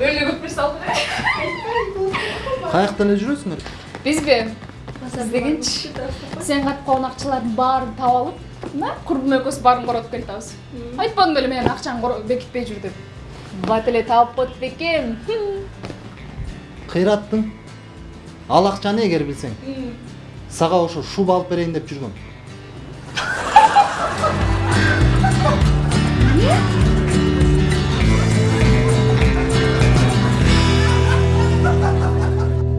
өлі көп нерсе қай жақта эле жүресіңдер біз бе іздегенші сен қатып қалған ақшалардың барын тауып алып мына құрбым экөөбүз барын коротуп келатабыз айтпадым беле менин ақшаны бекитпей жүр деп бат эле таап коет бекем кыйраттың ал акчаны эгер билсең сага ошо шуба алып берейин деп жүргөм